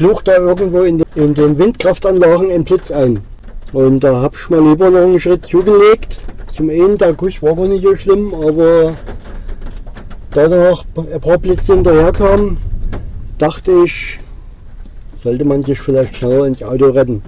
schlug da irgendwo in, in den Windkraftanlagen ein Blitz ein. Und da habe ich mal lieber noch einen Schritt zugelegt. Zum einen, der Kusch war gar nicht so schlimm, aber da noch ein paar Blitze hinterher kamen, dachte ich, sollte man sich vielleicht schneller ins Auto retten.